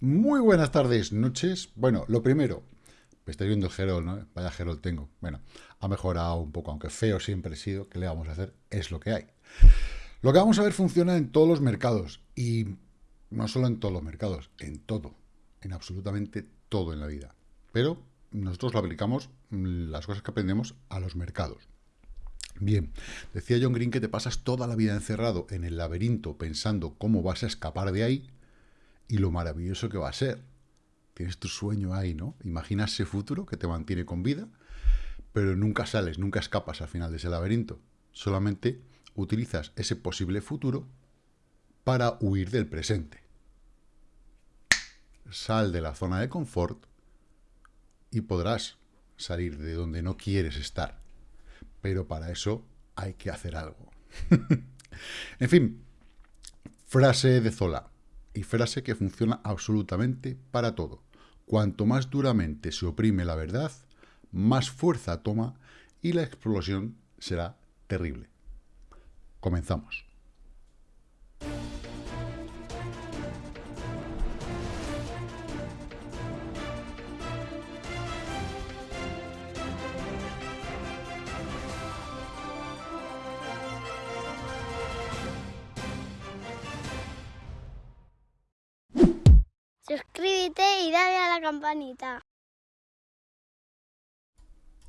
Muy buenas tardes, noches. Bueno, lo primero, me estáis viendo Gerol, ¿no? Vaya Gerol tengo. Bueno, ha mejorado un poco, aunque feo siempre he sido. ¿Qué le vamos a hacer? Es lo que hay. Lo que vamos a ver funciona en todos los mercados. Y no solo en todos los mercados, en todo. En absolutamente todo en la vida. Pero nosotros lo aplicamos, mm, las cosas que aprendemos, a los mercados. Bien, decía John Green que te pasas toda la vida encerrado en el laberinto pensando cómo vas a escapar de ahí y lo maravilloso que va a ser. Tienes tu sueño ahí, ¿no? Imaginas ese futuro que te mantiene con vida, pero nunca sales, nunca escapas al final de ese laberinto. Solamente utilizas ese posible futuro para huir del presente. Sal de la zona de confort y podrás salir de donde no quieres estar pero para eso hay que hacer algo. en fin, frase de Zola, y frase que funciona absolutamente para todo. Cuanto más duramente se oprime la verdad, más fuerza toma y la explosión será terrible. Comenzamos. Campanita.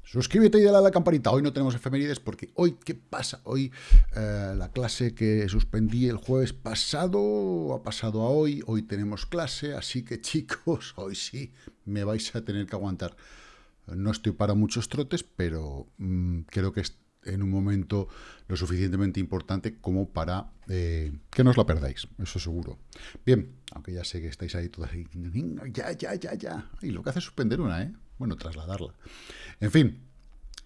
Suscríbete y dale a la campanita. Hoy no tenemos efemérides porque hoy, ¿qué pasa? Hoy eh, la clase que suspendí el jueves pasado ha pasado a hoy. Hoy tenemos clase, así que chicos, hoy sí me vais a tener que aguantar. No estoy para muchos trotes, pero mm, creo que en un momento lo suficientemente importante como para eh, que no os la perdáis, eso seguro. Bien, aunque ya sé que estáis ahí todas ahí, ya, ya, ya, ya. Y lo que hace es suspender una, ¿eh? Bueno, trasladarla. En fin,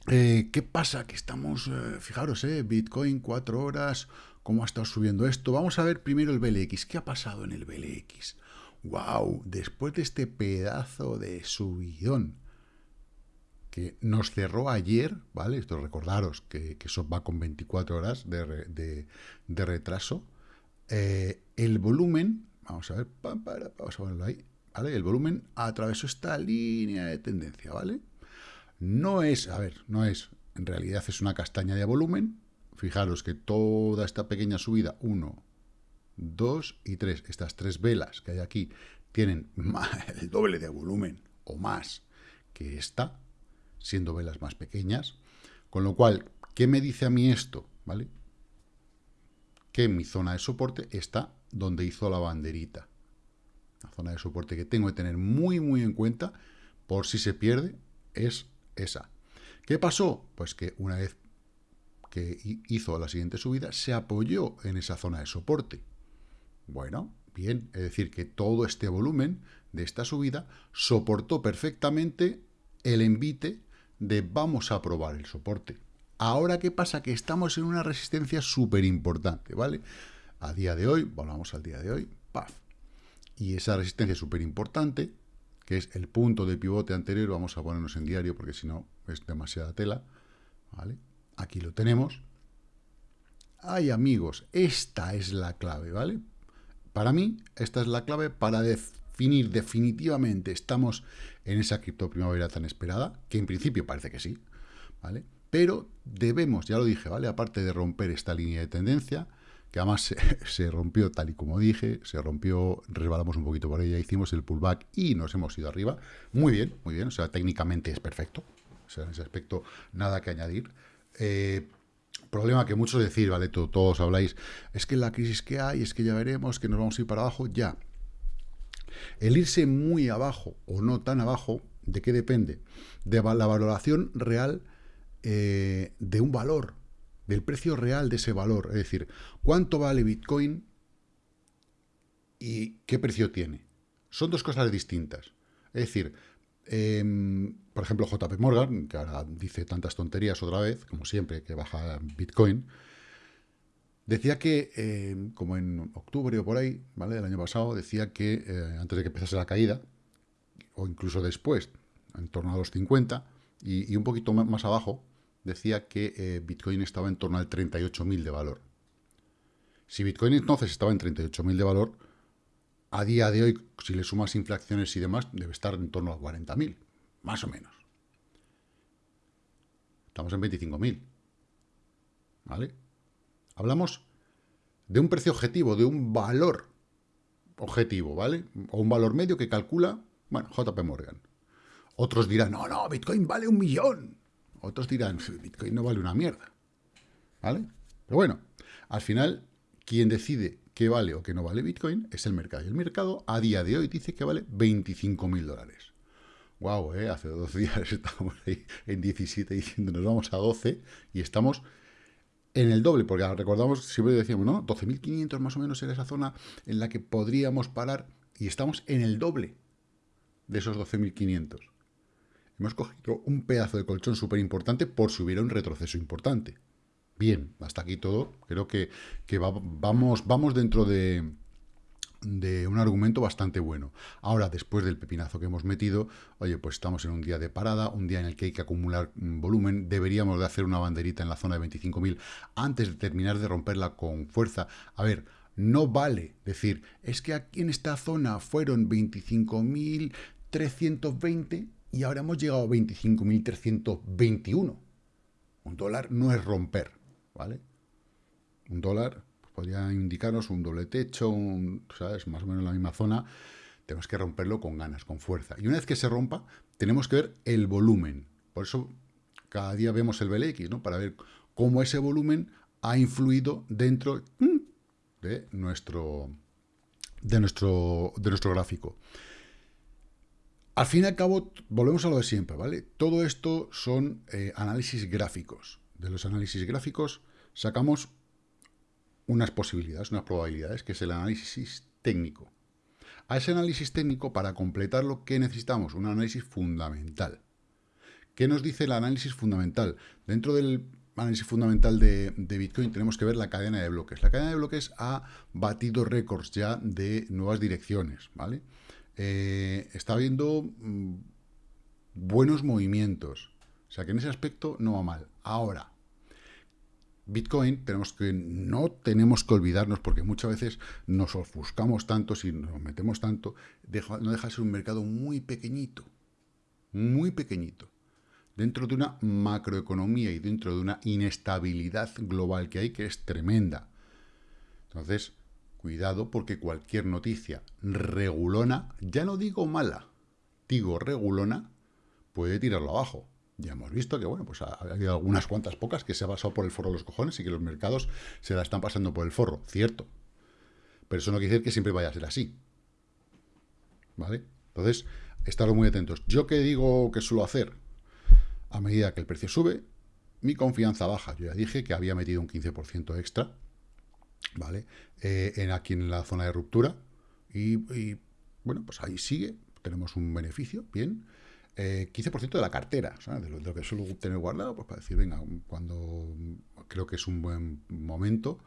eh, ¿qué pasa? Que estamos, eh, fijaros, ¿eh? Bitcoin, cuatro horas, ¿cómo ha estado subiendo esto? Vamos a ver primero el BLX. ¿Qué ha pasado en el BLX? ¡Wow! Después de este pedazo de subidón que nos cerró ayer, ¿vale? Esto recordaros que, eso va con 24 horas de, retraso. Eh, el volumen, vamos a ver, vamos a verlo ahí, ¿vale? El volumen atravesó esta línea de tendencia, ¿vale? No es, a ver, no es, en realidad es una castaña de volumen. Fijaros que toda esta pequeña subida, 1, 2 y 3, estas tres velas que hay aquí, tienen el doble de volumen o más que esta, siendo velas más pequeñas. Con lo cual, ¿qué me dice a mí esto? ¿Vale? Que mi zona de soporte está donde hizo la banderita. La zona de soporte que tengo que tener muy, muy en cuenta, por si se pierde, es esa. ¿Qué pasó? Pues que una vez que hizo la siguiente subida, se apoyó en esa zona de soporte. Bueno, bien, es decir, que todo este volumen de esta subida soportó perfectamente el envite de vamos a probar el soporte. Ahora, ¿qué pasa? Que estamos en una resistencia súper importante, ¿vale? A día de hoy, volvamos al día de hoy, paf. Y esa resistencia súper importante, que es el punto de pivote anterior, vamos a ponernos en diario porque si no es demasiada tela, ¿vale? Aquí lo tenemos. Ay, amigos, esta es la clave, ¿vale? Para mí, esta es la clave para definir definitivamente, estamos en esa cripto primavera tan esperada, que en principio parece que sí, ¿vale? Pero debemos, ya lo dije, ¿vale? Aparte de romper esta línea de tendencia, que además se, rompió tal y como dije, se rompió, resbalamos un poquito por ella, hicimos el pullback y nos hemos ido arriba. Muy bien, muy bien, o sea, técnicamente es perfecto, o sea, en ese aspecto nada que añadir. Eh, problema que muchos decir, ¿vale? Todos habláis, es que la crisis que hay, es que ya veremos, que nos vamos a ir para abajo, ya. El irse muy abajo o no tan abajo, ¿de qué depende? De la valoración real eh, de un valor, del precio real de ese valor. Es decir, ¿cuánto vale Bitcoin y qué precio tiene? Son dos cosas distintas. Es decir, em, por ejemplo, JP Morgan, que ahora dice tantas tonterías otra vez, como siempre, que baja Bitcoin, Decía que, eh, como en octubre o por ahí, ¿vale? Del año pasado, decía que eh, antes de que empezase la caída, o incluso después, en torno a los 50, y, un poquito más abajo, decía que eh, Bitcoin estaba en torno al 38.000 de valor. Si Bitcoin entonces estaba en 38.000 de valor, a día de hoy, si le sumas infracciones y demás, debe estar en torno a 40.000, más o menos. Estamos en 25.000. ¿Vale? Hablamos de un precio objetivo, de un valor objetivo, ¿vale? O un valor medio que calcula, bueno, JP Morgan. Otros dirán, no, no, Bitcoin vale un millón. Otros dirán, Bitcoin no vale una mierda. ¿Vale? Pero bueno, al final, quien decide qué vale o qué no vale Bitcoin es el mercado. Y el mercado a día de hoy dice que vale 25 mil dólares. Wow, ¿eh? hace dos días estábamos ahí en 17 diciendo nos vamos a 12 y estamos en el doble, porque recordamos, siempre decíamos, ¿no? 12.500 más o menos era esa zona en la que podríamos parar y estamos en el doble de esos 12.500. Hemos cogido un pedazo de colchón súper importante por si hubiera un retroceso importante. Bien, hasta aquí todo. Creo que, vamos, vamos dentro de, de un argumento bastante bueno. Ahora, después del pepinazo que hemos metido, oye, pues estamos en un día de parada, un día en el que hay que acumular mm, volumen, deberíamos de hacer una banderita en la zona de 25.000 antes de terminar de romperla con fuerza. A ver, no vale decir, es que aquí en esta zona fueron 25.320 y ahora hemos llegado a 25.321. Un dólar no es romper, ¿vale? Un dólar podría indicarnos un doble techo, un, ¿sabes? Más o menos en la misma zona. Tenemos que romperlo con ganas, con fuerza. Y una vez que se rompa, tenemos que ver el volumen. Por eso cada día vemos el BLX, ¿no? Para ver cómo ese volumen ha influido dentro mm, de nuestro, de nuestro, de nuestro gráfico. Al fin y al cabo, volvemos a lo de siempre, ¿vale? Todo esto son eh, análisis gráficos. De los análisis gráficos sacamos unas posibilidades, unas probabilidades, que es el análisis técnico. A ese análisis técnico, para completarlo, ¿qué necesitamos? Un análisis fundamental. ¿Qué nos dice el análisis fundamental? Dentro del análisis fundamental de, Bitcoin tenemos que ver la cadena de bloques. La cadena de bloques ha batido récords ya de nuevas direcciones, ¿vale? Eh, está habiendo mm, buenos movimientos. O sea que en ese aspecto no va mal. Ahora, Bitcoin tenemos que, no tenemos que olvidarnos, porque muchas veces nos ofuscamos tanto, si nos metemos tanto, no deja de ser un mercado muy pequeñito, muy pequeñito, dentro de una macroeconomía y dentro de una inestabilidad global que hay que es tremenda. Entonces, cuidado porque cualquier noticia regulona, ya no digo mala, digo regulona, puede tirarlo abajo. Ya hemos visto que, bueno, pues ha, habido algunas cuantas pocas que se ha pasado por el forro de los cojones y que los mercados se la están pasando por el forro, cierto. Pero eso no quiere decir que siempre vaya a ser así. ¿Vale? Entonces, estaros muy atentos. ¿Yo qué digo que suelo hacer? A medida que el precio sube, mi confianza baja. Yo ya dije que había metido un 15% extra, ¿vale? Eh, en, aquí en la zona de ruptura. Y, y, bueno, pues ahí sigue. Tenemos un beneficio, bien. 15% eh, de la cartera, de lo, que suelo tener guardado, pues para decir, venga, cuando creo que es un buen momento.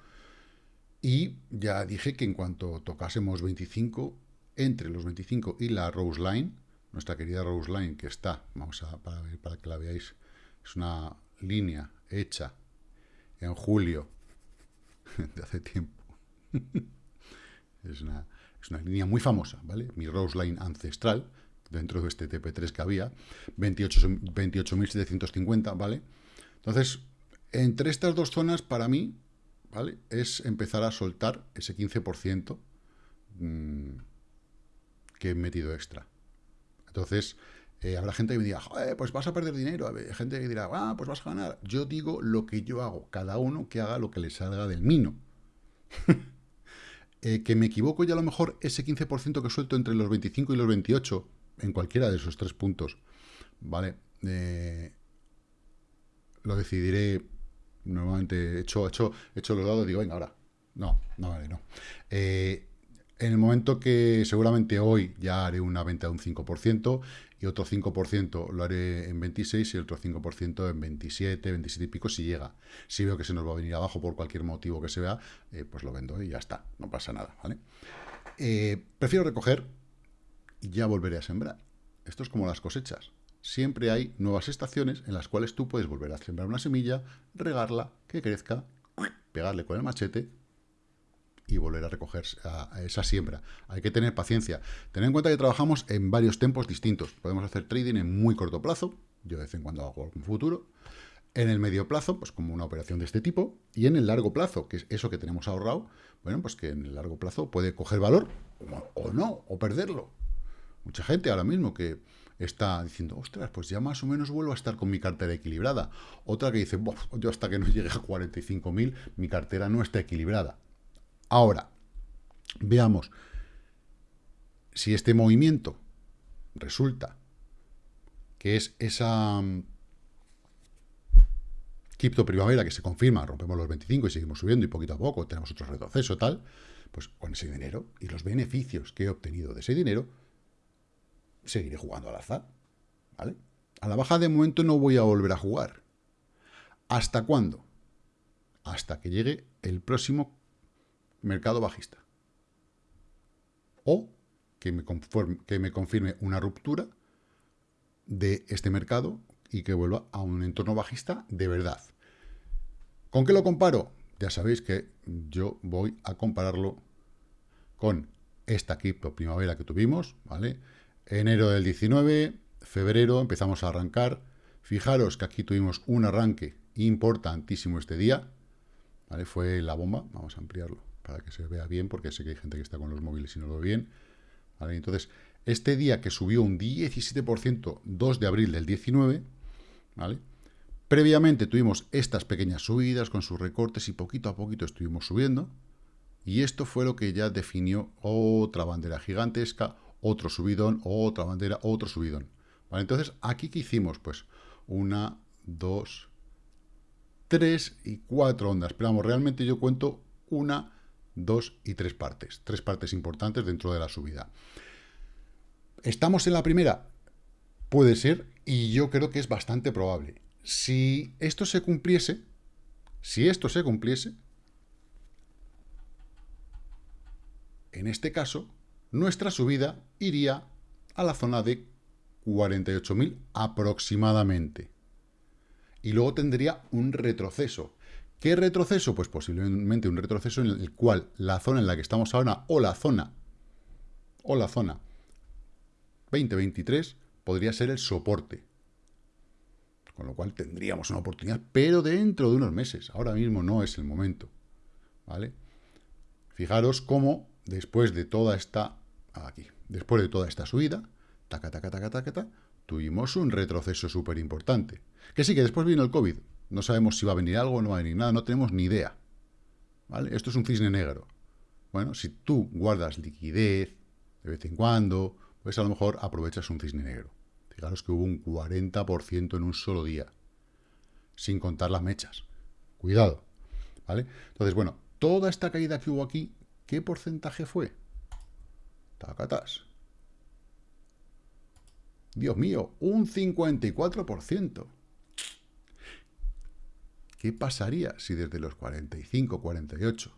Y ya dije que en cuanto tocásemos 25, entre los 25 y la Rose Line, nuestra querida Rose Line, que está, vamos a, para, para que la veáis, es una línea hecha en julio de hace tiempo. es, una, es una línea muy famosa, ¿vale? Mi Rose Line ancestral, dentro de este TP3 que había, 28.750, ¿vale? Entonces, entre estas dos zonas, para mí, ¿vale? Es empezar a soltar ese 15% mm, que he metido extra. Entonces, eh, habrá gente que me diga, pues vas a perder dinero. Hay gente que dirá, ah, pues vas a ganar. Yo digo lo que yo hago. Cada uno que haga lo que le salga del mino. Eh, que me equivoco y a lo mejor ese 15% que suelto entre los 25 y los 28 en cualquiera de esos tres puntos, ¿vale? Eh, lo decidiré, normalmente hecho, hecho, hecho los dados, digo, venga, ahora, no, no vale, no. Eh, en el momento que seguramente hoy ya haré una venta de un 5% y otro 5% lo haré en 26 y otro 5% en 27, 27 y pico si llega. Si veo que se nos va a venir abajo por cualquier motivo que se vea, eh, pues lo vendo y ya está, no pasa nada, ¿vale? prefiero recoger ya volveré a sembrar. Esto es como las cosechas. Siempre hay nuevas estaciones en las cuales tú puedes volver a sembrar una semilla, regarla, que crezca, pegarle con el machete y volver a recoger esa siembra. Hay que tener paciencia. Tener en cuenta que trabajamos en varios tiempos distintos. Podemos hacer trading en muy corto plazo, yo de vez en cuando hago algún futuro, en el medio plazo, pues como una operación de este tipo, y en el largo plazo, que es eso que tenemos ahorrado, bueno, pues que en el largo plazo puede coger valor o no, o perderlo. Mucha gente ahora mismo que está diciendo, ostras, pues ya más o menos vuelvo a estar con mi cartera equilibrada. Otra que dice, yo hasta que no llegue a 45.000, mi cartera no está equilibrada. Ahora, veamos si este movimiento resulta que es esa mm, cripto primavera que se confirma, rompemos los 25 y seguimos subiendo y poquito a poco tenemos otro retroceso tal, pues con ese dinero y los beneficios que he obtenido de ese dinero, seguiré jugando al azar, ¿vale? A la baja de momento no voy a volver a jugar. ¿Hasta cuándo? Hasta que llegue el próximo mercado bajista. O que me, que me confirme una ruptura de este mercado y que vuelva a un entorno bajista de verdad. ¿Con qué lo comparo? Ya sabéis que yo voy a compararlo con esta cripto primavera que tuvimos, ¿vale? Enero del 19, febrero, empezamos a arrancar. Fijaros que aquí tuvimos un arranque importantísimo este día, ¿vale? Fue la bomba, vamos a ampliarlo para que se vea bien, porque sé que hay gente que está con los móviles y no lo ve bien. Entonces, este día que subió un 17%, 2 de abril del 19, ¿vale? Previamente tuvimos estas pequeñas subidas con sus recortes y poquito a poquito estuvimos subiendo, y esto fue lo que ya definió otra bandera gigantesca, otro subidón, otra bandera, otro subidón. ¿Vale? Entonces, ¿aquí qué hicimos? Pues una, dos, tres y cuatro ondas. Pero vamos, realmente yo cuento una, dos y tres partes. Tres partes importantes dentro de la subida. ¿Estamos en la primera? Puede ser, y yo creo que es bastante probable. Si esto se cumpliese, si esto se cumpliese, en este caso, nuestra subida iría a la zona de 48.000 aproximadamente. Y luego tendría un retroceso. ¿Qué retroceso? Pues posiblemente un retroceso en el cual la zona en la que estamos ahora, o la zona, o la zona 2023, podría ser el soporte. Con lo cual tendríamos una oportunidad, pero dentro de unos meses. Ahora mismo no es el momento. ¿Vale? Fijaros cómo después de toda esta aquí, después de toda esta subida, taca, taca, taca, taca, tuvimos un retroceso súper importante. Que sí, que después vino el COVID. No sabemos si va a venir algo no va a venir nada, no tenemos ni idea. ¿Vale? Esto es un cisne negro. Bueno, si tú guardas liquidez de vez en cuando, pues a lo mejor aprovechas un cisne negro. Fijaros que hubo un 40% en un solo día, sin contar las mechas. Cuidado. ¿Vale? Entonces, bueno, toda esta caída que hubo aquí ¿Qué porcentaje fue? Tacatas. Dios mío, un 54%. ¿Qué pasaría si desde los 45, 48,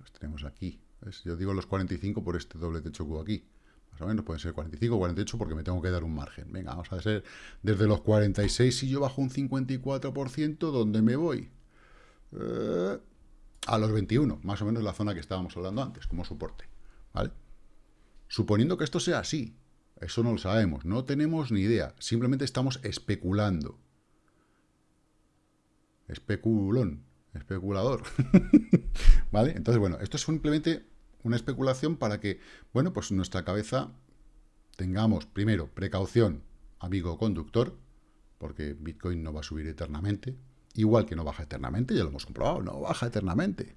los tenemos aquí, yo digo los 45 por este doble techo que aquí, más o menos pueden ser 45 o 48 porque me tengo que dar un margen. Venga, vamos a hacer desde los 46, si yo bajo un 54%, ¿dónde me voy? Eh, a los 21, más o menos la zona que estábamos hablando antes, como soporte. ¿Vale? Suponiendo que esto sea así, eso no lo sabemos, no tenemos ni idea, simplemente estamos especulando. Especulón, especulador. ¿Vale? Entonces, bueno, esto es simplemente una especulación para que, bueno, pues nuestra cabeza tengamos, primero, precaución, amigo conductor, porque Bitcoin no va a subir eternamente, igual que no baja eternamente, ya lo hemos comprobado, no baja eternamente.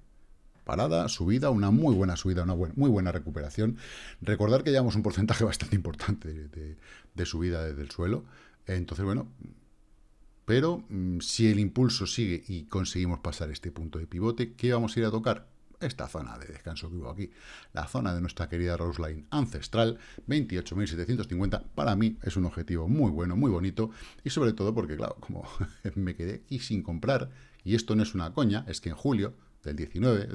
Parada, subida, una muy buena subida, una muy buena recuperación. Recordar que llevamos un porcentaje bastante importante de, subida desde el suelo. Entonces, bueno, pero mm, si el impulso sigue y conseguimos pasar este punto de pivote, ¿qué vamos a ir a tocar? esta zona de descanso que hubo aquí, la zona de nuestra querida Roseline ancestral, 28.750, para mí es un objetivo muy bueno, muy bonito, y sobre todo porque, claro, como me quedé aquí sin comprar, y esto no es una coña, es que en julio del 19,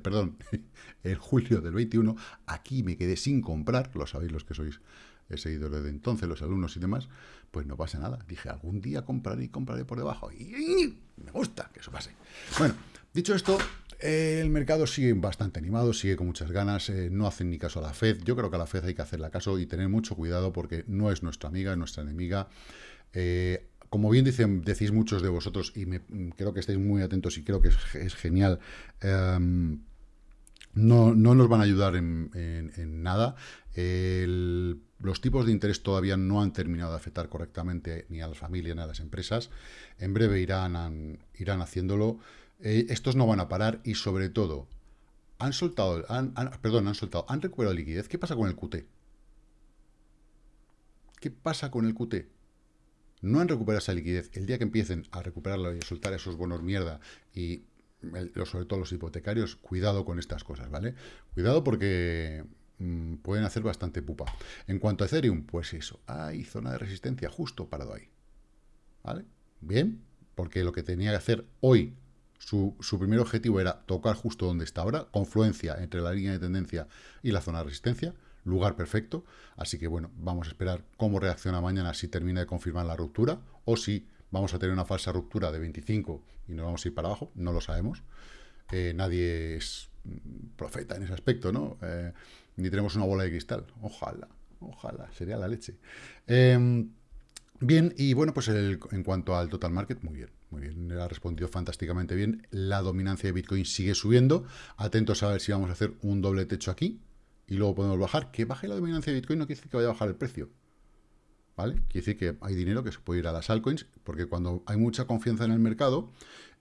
perdón, en julio del 21, aquí me quedé sin comprar, lo sabéis los que sois he seguido desde entonces, los alumnos y demás, pues no pasa nada. Dije, algún día compraré y compraré por debajo. Y me gusta que eso pase. Bueno, dicho esto, el mercado sigue bastante animado, sigue con muchas ganas, eh, no hacen ni caso a la Fed. Yo creo que a la Fed hay que hacerle caso y tener mucho cuidado porque no es nuestra amiga, es nuestra enemiga. Eh, como bien decís muchos de vosotros, y me, creo que estáis muy atentos y creo que es, genial, em, no, nos van a ayudar en, nada. los tipos de interés todavía no han terminado de afectar correctamente ni a las familias ni a las empresas. En breve irán, irán haciéndolo. Eh, estos no van a parar y sobre todo, han soltado, perdón, han soltado, han recuperado liquidez. ¿Qué pasa con el QT? ¿Qué pasa con el QT? No han recuperado esa liquidez, el día que empiecen a recuperarlo y a soltar esos bonos mierda y sobre todo los hipotecarios, cuidado con estas cosas, ¿vale? Cuidado porque mm, pueden hacer bastante pupa. En cuanto a Ethereum, pues eso, hay zona de resistencia justo parado ahí, ¿vale? Bien, porque lo que tenía que hacer hoy, su, su primer objetivo era tocar justo donde está ahora, confluencia entre la línea de tendencia y la zona de resistencia, lugar perfecto. Así que bueno, vamos a esperar cómo reacciona mañana si termina de confirmar la ruptura o si vamos a tener una falsa ruptura de 25 y nos vamos a ir para abajo, no lo sabemos. Eh, nadie es mm, profeta en ese aspecto, ¿no? Eh, ni tenemos una bola de cristal. Ojalá, ojalá, sería la leche. Em, bien, y bueno, pues en cuanto al total market, muy bien, muy bien, ha respondido fantásticamente bien. La dominancia de Bitcoin sigue subiendo. Atentos a ver si vamos a hacer un doble techo aquí y luego podemos bajar. Que baje la dominancia de Bitcoin no quiere decir que vaya a bajar el precio. ¿Vale? Quiere decir que hay dinero que se puede ir a las altcoins, porque cuando hay mucha confianza en el mercado,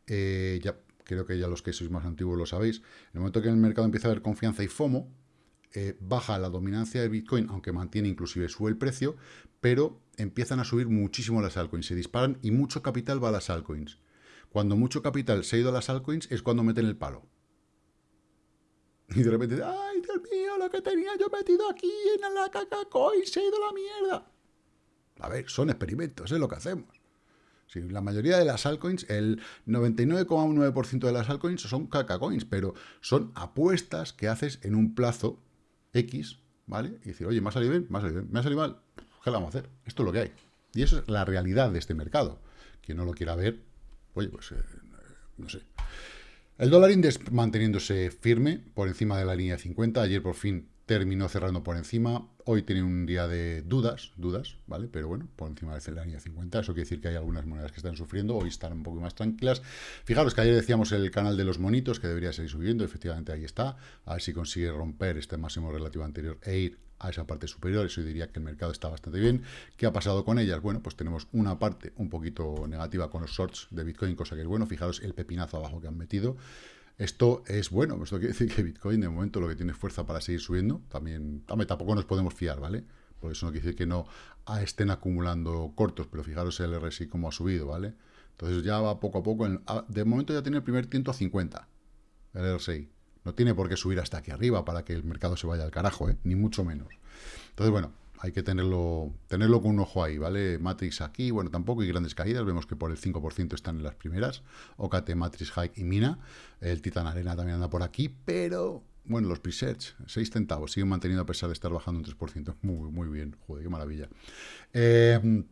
eh, ya creo que ya los que sois más antiguos lo sabéis, en el momento que en el mercado empieza a haber confianza y FOMO, eh, baja la dominancia de Bitcoin, aunque mantiene inclusive sube el precio, pero empiezan a subir muchísimo las altcoins, se disparan y mucho capital va a las altcoins. Cuando mucho capital se ha ido a las altcoins es cuando meten el palo. Y de repente, ¡ay, Dios mío, lo que tenía yo metido aquí en la caca coin se ha ido la mierda! A ver, son experimentos, es lo que hacemos. Si la mayoría de las altcoins, el 99,9% de las altcoins son caca coins, pero son apuestas que haces en un plazo X, ¿vale? Y decir, oye, ¿me ha salido bien? ¿Me ha salido bien? ¿Me ha salido mal? ¿Qué le vamos a hacer? Esto es lo que hay. Y eso es la realidad de este mercado. Quien no lo quiera ver, oye, pues, eh, no sé. El dólar index manteniéndose firme por encima de la línea 50. Ayer por fin terminó cerrando por encima. Hoy tiene un día de dudas, dudas, ¿vale? Pero bueno, por encima de la línea 50. Eso quiere decir que hay algunas monedas que están sufriendo. Hoy están un poco más tranquilas. Fijaros que ayer decíamos el canal de los monitos que debería seguir subiendo. Efectivamente, ahí está. A ver si consigue romper este máximo relativo anterior e ir a esa parte superior, eso diría que el mercado está bastante bien. ¿Qué ha pasado con ellas? Bueno, pues tenemos una parte un poquito negativa con los shorts de Bitcoin, cosa que es bueno. Fijaros el pepinazo abajo que han metido. Esto es bueno, esto quiere decir que Bitcoin de momento lo que tiene fuerza para seguir subiendo, también, tampoco nos podemos fiar, ¿vale? Por eso no quiere decir que no estén acumulando cortos, pero fijaros el RSI como ha subido, ¿vale? Entonces ya va poco a poco, de momento ya tiene el primer tiento a 50, el RSI. No tiene por qué subir hasta aquí arriba para que el mercado se vaya al carajo, ¿eh? ni mucho menos. Entonces, bueno, hay que tenerlo, tenerlo con un ojo ahí, ¿vale? Matrix aquí, bueno, tampoco hay grandes caídas, vemos que por el 5% están en las primeras, OKT, Matrix, Hike y Mina, el Titan Arena también anda por aquí, pero, bueno, los presets, 6 centavos, siguen manteniendo a pesar de estar bajando un 3%, muy, muy bien, joder, qué maravilla. Eh,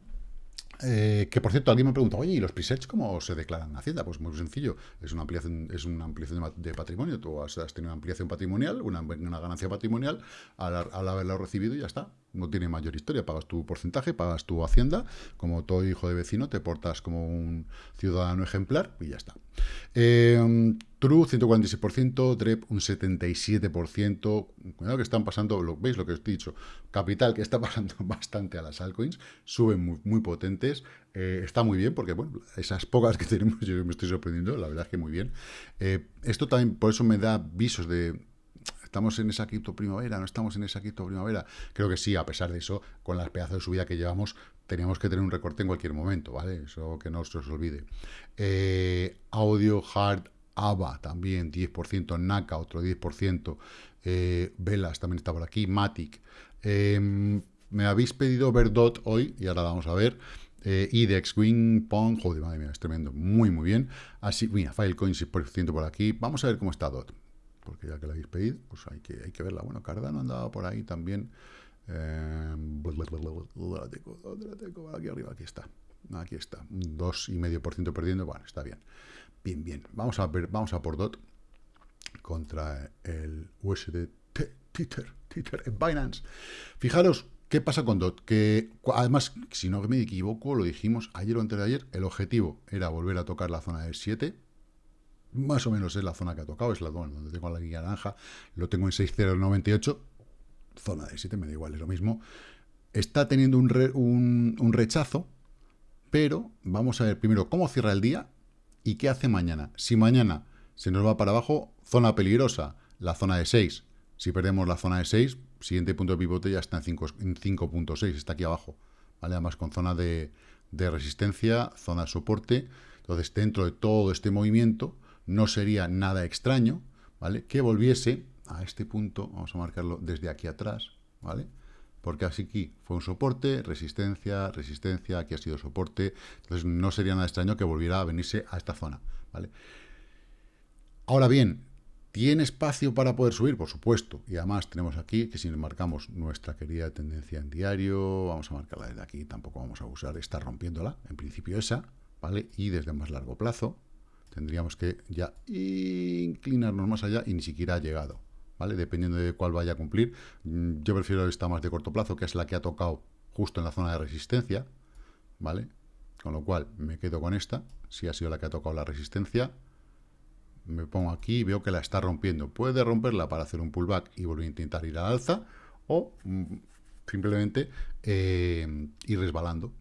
eh, que por cierto, alguien me pregunta, oye, ¿y los presets cómo se declaran en Hacienda? Pues muy sencillo, es una ampliación, es una ampliación de patrimonio. Tú has, tenido una ampliación patrimonial, una, ganancia patrimonial, al, haberlo recibido y ya está. No tiene mayor historia. Pagas tu porcentaje, pagas tu Hacienda, como todo hijo de vecino, te portas como un ciudadano ejemplar y ya está. Eh, True, 146%, DREP, un 77%. Cuidado que están pasando, lo, ¿veis lo que os he dicho? Capital, que está pasando bastante a las altcoins, suben muy, potentes. Eh, está muy bien, porque, bueno, esas pocas que tenemos, yo me estoy sorprendiendo, la verdad es que muy bien. Eh, esto también, por eso me da visos de... ¿Estamos en esa cripto primavera? ¿No estamos en esa cripto primavera? Creo que sí, a pesar de eso, con las pedazos de subida que llevamos, teníamos que tener un recorte en cualquier momento, ¿vale? Eso que no se os olvide. Eh, audio, hard, AVA también 10%, NACA otro 10%, eh, Velas también está por aquí, Matic. Em, me habéis pedido ver DOT hoy y ahora vamos a ver. Eh, IDEX, Wing, Pong, joder, madre mía, es tremendo, muy, muy bien. Así, mira, Filecoin 6% por aquí. Vamos a ver cómo está DOT, porque ya que la habéis pedido, pues hay que, hay que verla. Bueno, Cardano andaba por ahí también. Eh, ¿Dónde la tengo? ¿Dónde la tengo? Aquí arriba, aquí está. Aquí está. Un 2,5% perdiendo. Bueno, está bien. Bien, bien. Vamos a ver, vamos a por DOT contra el USD Tether, Tether en Binance. Fijaros, ¿qué pasa con DOT? Que además, si no me equivoco, lo dijimos ayer o antes de ayer, el objetivo era volver a tocar la zona del 7, más o menos es la zona que ha tocado, es la zona donde tengo la guía naranja, lo tengo en 6,098, zona de 7, me da igual, es lo mismo. Está teniendo un, un rechazo, pero vamos a ver primero cómo cierra el día y qué hace mañana. Si mañana se nos va para abajo, zona peligrosa, la zona de 6. Si perdemos la zona de 6, siguiente punto de pivote ya está en 5.6, está aquí abajo. ¿vale? Además con zona de, de resistencia, zona de soporte. Entonces, dentro de todo este movimiento, no sería nada extraño, ¿vale? Que volviese a este punto, vamos a marcarlo desde aquí atrás, ¿vale? Porque así aquí fue un soporte, resistencia, resistencia, aquí ha sido soporte, entonces no sería nada extraño que volviera a venirse a esta zona, ¿vale? Ahora bien, ¿tiene espacio para poder subir? Por supuesto, y además tenemos aquí que si marcamos nuestra querida tendencia en diario, vamos a marcarla desde aquí, tampoco vamos a usar, está rompiéndola, en principio esa, ¿vale? Y desde más largo plazo, tendríamos que ya inclinarnos más allá y ni siquiera ha llegado, ¿vale? Dependiendo de cuál vaya a cumplir. Mm, yo prefiero esta más de corto plazo, que es la que ha tocado justo en la zona de resistencia, ¿vale? Con lo cual me quedo con esta, si ha sido la que ha tocado la resistencia. Me pongo aquí y veo que la está rompiendo. Puede romperla para hacer un pullback y volver a intentar ir al alza, o mm, simplemente eh, ir resbalando,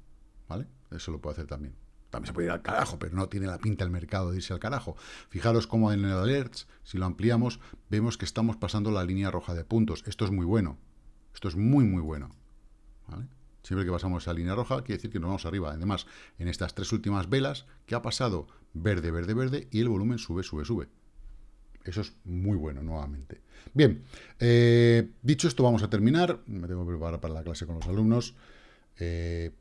¿vale? Eso lo puede hacer también. También se puede ir al carajo, pero no tiene la pinta el mercado de irse al carajo. Fijaros cómo en el alerts, si lo ampliamos, vemos que estamos pasando la línea roja de puntos. Esto es muy bueno. Esto es muy, muy bueno. Siempre que pasamos esa línea roja, quiere decir que nos vamos arriba. Además, en estas tres últimas velas, ¿qué ha pasado? Verde, verde, verde, y el volumen sube, sube, sube. Eso es muy bueno, nuevamente. Bien, eh, dicho esto, vamos a terminar. Me tengo que preparar para la clase con los alumnos. Eh,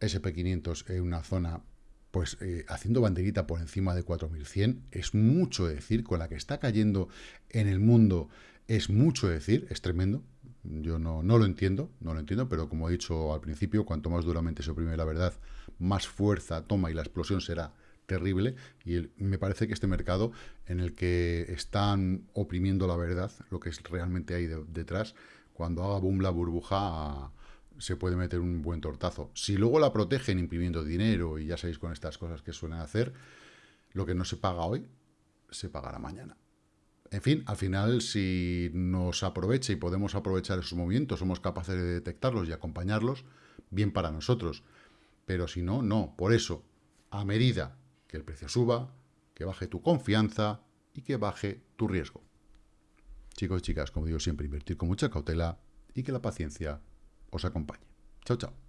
SP500 en una zona, pues eh, haciendo banderita por encima de 4100, es mucho decir, con la que está cayendo en el mundo, es mucho decir, es tremendo. Yo no, no lo entiendo, no lo entiendo, pero como he dicho al principio, cuanto más duramente se oprime la verdad, más fuerza toma y la explosión será terrible. Y me parece que este mercado en el que están oprimiendo la verdad, lo que es realmente hay detrás, cuando haga boom la burbuja, se puede meter un buen tortazo. Si luego la protegen imprimiendo dinero y ya sabéis con estas cosas que suelen hacer, lo que no se paga hoy, se pagará mañana. En fin, al final, si nos aprovecha y podemos aprovechar esos movimientos, somos capaces de detectarlos y acompañarlos, bien para nosotros. Pero si no, no. Por eso, a medida que el precio suba, que baje tu confianza y que baje tu riesgo. Chicos y chicas, como digo siempre, invertir con mucha cautela y que la paciencia os acompañe. Chao, chao.